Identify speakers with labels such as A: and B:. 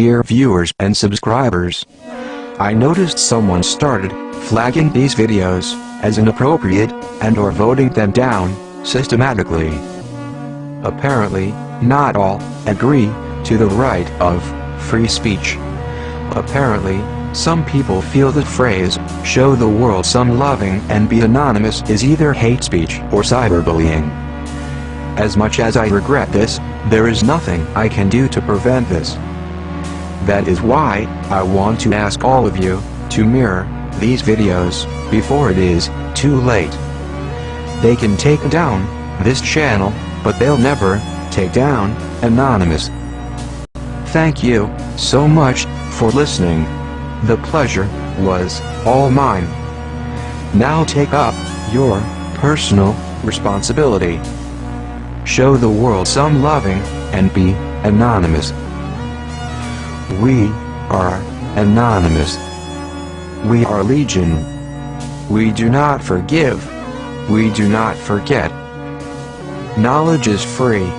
A: dear viewers and subscribers. I noticed someone started flagging these videos as inappropriate and or voting them down systematically. Apparently, not all agree to the right of free speech. Apparently, some people feel the phrase, show the world some loving and be anonymous is either hate speech or cyberbullying. As much as I regret this, there is nothing I can do to prevent this. That is why, I want to ask all of you, to mirror, these videos, before it is, too late. They can take down, this channel, but they'll never, take down, Anonymous. Thank you, so much, for listening. The pleasure, was, all mine. Now take up, your, personal, responsibility. Show the world some loving, and be, anonymous. We, are, anonymous. We are legion. We do not forgive. We do not forget. Knowledge is free.